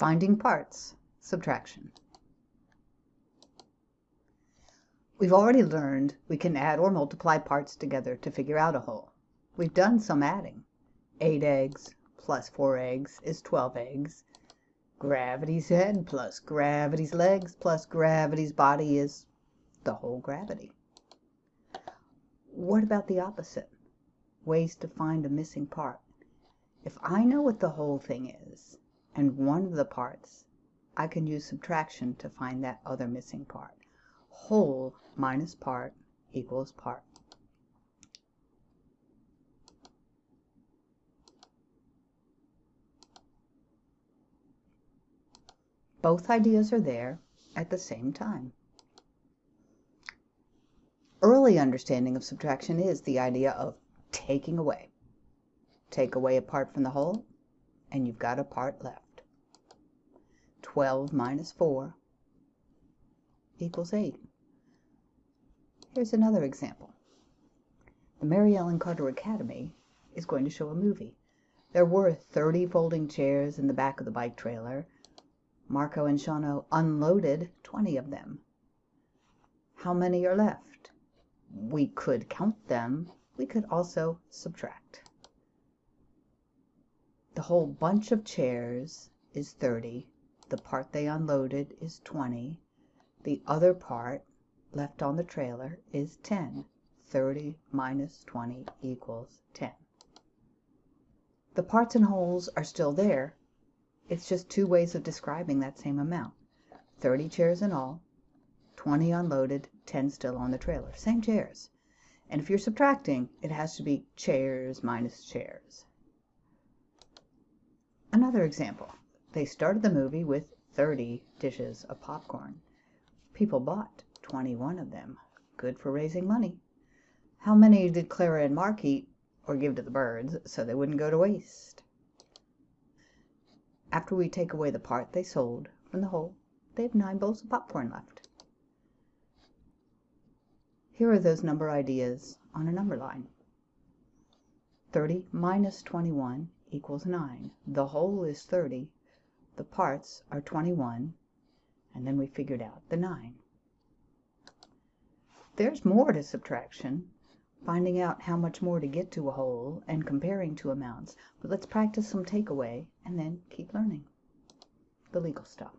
Finding parts, subtraction. We've already learned we can add or multiply parts together to figure out a whole. We've done some adding. 8 eggs plus 4 eggs is 12 eggs. Gravity's head plus gravity's legs plus gravity's body is the whole gravity. What about the opposite? Ways to find a missing part. If I know what the whole thing is, and one of the parts, I can use subtraction to find that other missing part. Whole minus part equals part. Both ideas are there at the same time. Early understanding of subtraction is the idea of taking away. Take away a part from the whole, and you've got a part left. 12 minus 4 equals 8. Here's another example. The Mary Ellen Carter Academy is going to show a movie. There were 30 folding chairs in the back of the bike trailer. Marco and Shano unloaded 20 of them. How many are left? We could count them. We could also subtract. The whole bunch of chairs is 30. The part they unloaded is 20. The other part left on the trailer is 10. 30 minus 20 equals 10. The parts and wholes are still there. It's just two ways of describing that same amount. 30 chairs in all, 20 unloaded, 10 still on the trailer. Same chairs. And if you're subtracting, it has to be chairs minus chairs. Another example. They started the movie with 30 dishes of popcorn. People bought 21 of them. Good for raising money. How many did Clara and Mark eat or give to the birds so they wouldn't go to waste? After we take away the part they sold from the whole, they have nine bowls of popcorn left. Here are those number ideas on a number line. 30 minus 21 equals 9. The whole is 30. The parts are 21. And then we figured out the 9. There's more to subtraction, finding out how much more to get to a whole and comparing two amounts. But let's practice some takeaway and then keep learning the legal stuff.